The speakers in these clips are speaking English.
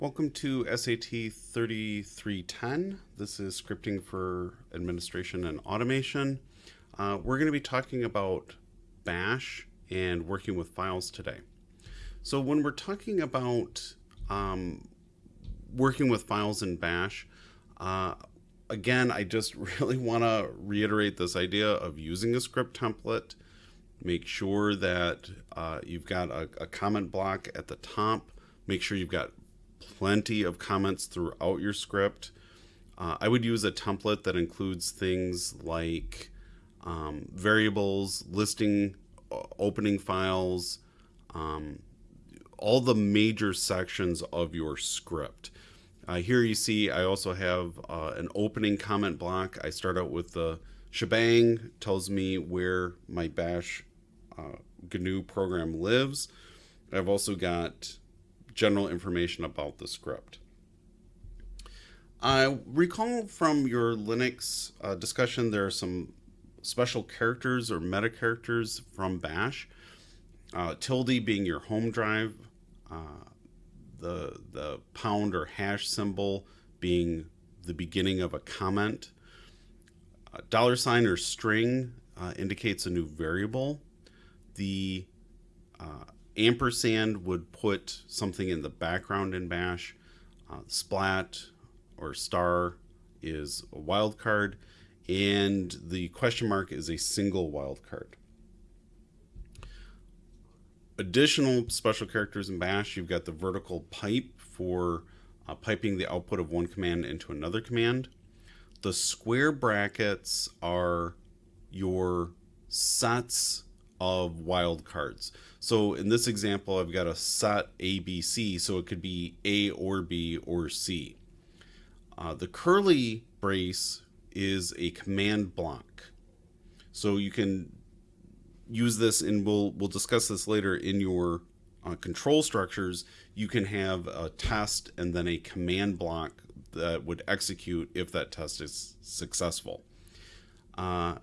Welcome to SAT 3310. This is scripting for administration and automation. Uh, we're going to be talking about Bash and working with files today. So when we're talking about um, working with files in Bash, uh, again, I just really want to reiterate this idea of using a script template. Make sure that uh, you've got a, a comment block at the top. Make sure you've got plenty of comments throughout your script. Uh, I would use a template that includes things like um, variables, listing, opening files, um, all the major sections of your script. Uh, here you see I also have uh, an opening comment block. I start out with the shebang, tells me where my bash uh, GNU program lives. I've also got general information about the script. I recall from your Linux uh, discussion there are some special characters or meta characters from Bash. Uh, tilde being your home drive, uh, the the pound or hash symbol being the beginning of a comment. A dollar sign or string uh, indicates a new variable. The uh, ampersand would put something in the background in bash. Uh, splat or star is a wildcard and the question mark is a single wildcard. Additional special characters in bash, you've got the vertical pipe for uh, piping the output of one command into another command. The square brackets are your sets of wildcards. So in this example, I've got a set ABC, so it could be A or B or C. Uh, the curly brace is a command block. So you can use this, and we'll we'll discuss this later in your uh, control structures. You can have a test and then a command block that would execute if that test is successful. Uh,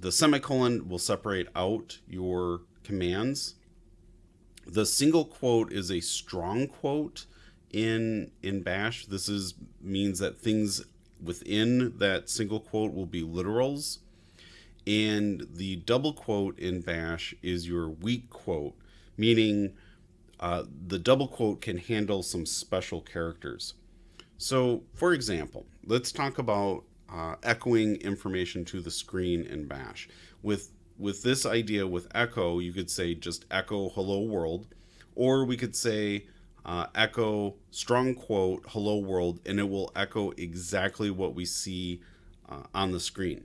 the semicolon will separate out your commands. The single quote is a strong quote in in bash. This is means that things within that single quote will be literals. And the double quote in bash is your weak quote, meaning uh, the double quote can handle some special characters. So, for example, let's talk about uh, echoing information to the screen in bash. With with this idea with echo, you could say just echo hello world, or we could say uh, echo strong quote hello world, and it will echo exactly what we see uh, on the screen.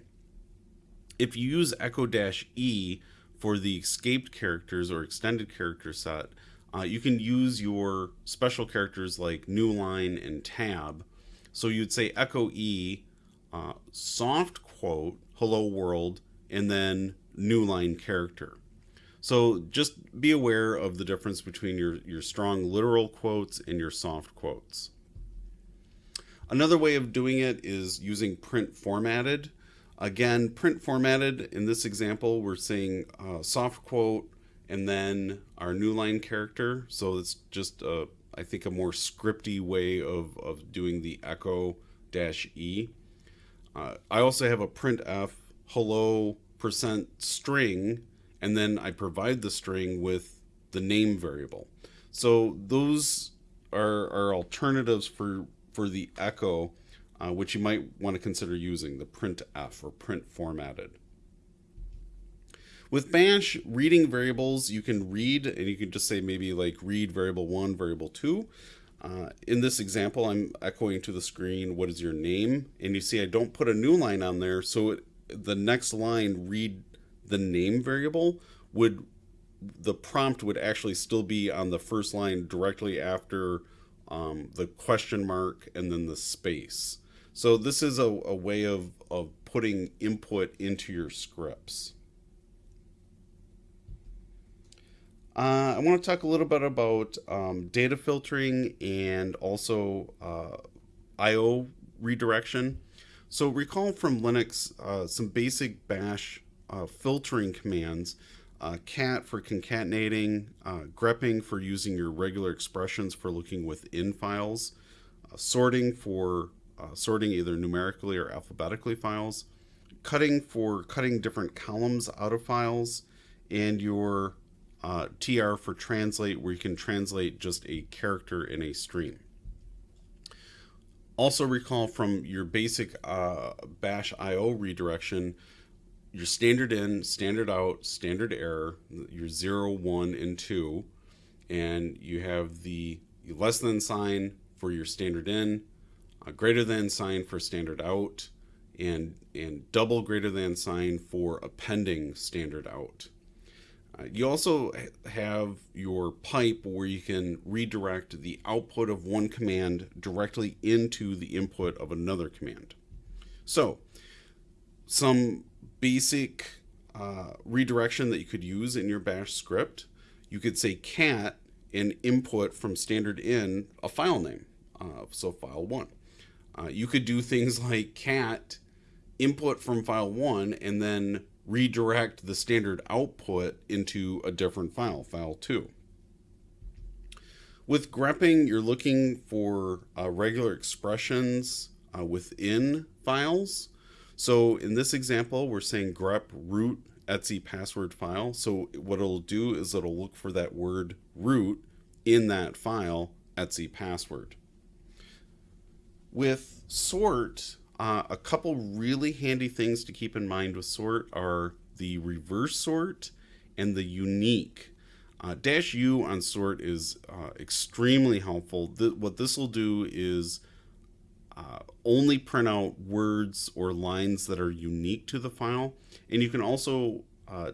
If you use echo dash e for the escaped characters or extended character set, uh, you can use your special characters like new line and tab. So you'd say echo e, uh, soft quote hello world, and then new line character. So just be aware of the difference between your, your strong literal quotes and your soft quotes. Another way of doing it is using print formatted. Again, print formatted, in this example, we're saying uh, soft quote and then our new line character. So it's just, a, I think, a more scripty way of, of doing the echo dash E. Uh, I also have a printf hello percent string, and then I provide the string with the name variable. So those are, are alternatives for, for the echo, uh, which you might want to consider using, the printf or print formatted. With bash, reading variables, you can read, and you can just say maybe like read variable 1, variable 2. Uh, in this example, I'm echoing to the screen, what is your name? And you see I don't put a new line on there, so it the next line read the name variable would the prompt would actually still be on the first line directly after um, the question mark and then the space. So this is a, a way of, of putting input into your scripts. Uh, I want to talk a little bit about um, data filtering and also uh, I.O. redirection. So recall from Linux uh, some basic bash uh, filtering commands. uh, cat for concatenating, uh, grepping for using your regular expressions for looking within files, sorting for sorting either numerically or alphabetically files, cutting for cutting different columns out of files, and your uh, TR for translate where you can translate just a character in a stream. Also recall from your basic uh, bash IO redirection, your standard in, standard out, standard error, your 0, 1, and 2, and you have the less than sign for your standard in, a greater than sign for standard out, and, and double greater than sign for appending standard out. You also have your pipe where you can redirect the output of one command directly into the input of another command. So, some basic uh, redirection that you could use in your bash script. You could say cat and input from standard in a file name, uh, so file one. Uh, you could do things like cat input from file one and then redirect the standard output into a different file, file 2. With grepping, you're looking for uh, regular expressions uh, within files. So in this example, we're saying grep root etc password file. So what it'll do is it'll look for that word root in that file etc password. With sort, uh, a couple really handy things to keep in mind with sort are the reverse sort and the unique. Uh, dash U on sort is uh, extremely helpful. Th what this will do is uh, only print out words or lines that are unique to the file. And you can also, uh,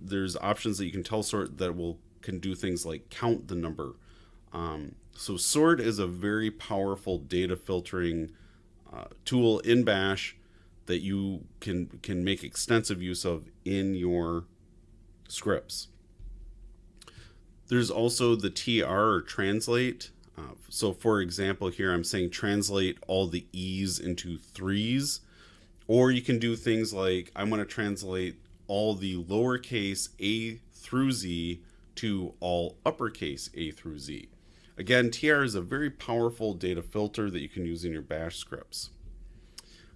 there's options that you can tell sort that will can do things like count the number. Um, so sort is a very powerful data filtering uh, tool in Bash that you can can make extensive use of in your scripts. There's also the TR or translate. Uh, so for example, here I'm saying translate all the E's into threes, or you can do things like I want to translate all the lowercase a through z to all uppercase a through z. Again, TR is a very powerful data filter that you can use in your bash scripts.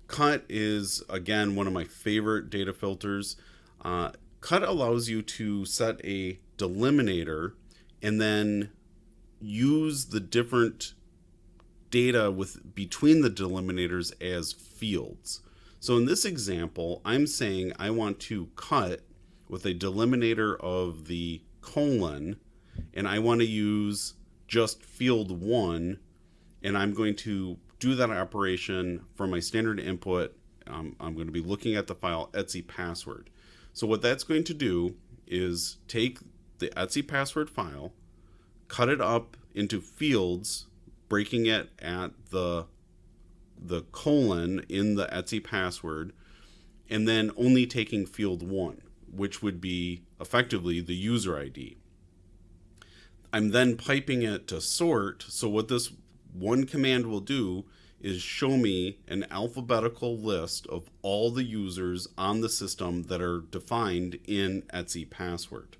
Cut is, again, one of my favorite data filters. Uh, cut allows you to set a delimiter and then use the different data with between the delimiters as fields. So in this example, I'm saying I want to cut with a delimiter of the colon, and I want to use just field one, and I'm going to do that operation for my standard input. Um, I'm going to be looking at the file etc password. So what that's going to do is take the etc password file, cut it up into fields, breaking it at the the colon in the etc password, and then only taking field one, which would be effectively the user ID. I'm then piping it to sort. So what this one command will do is show me an alphabetical list of all the users on the system that are defined in etc password.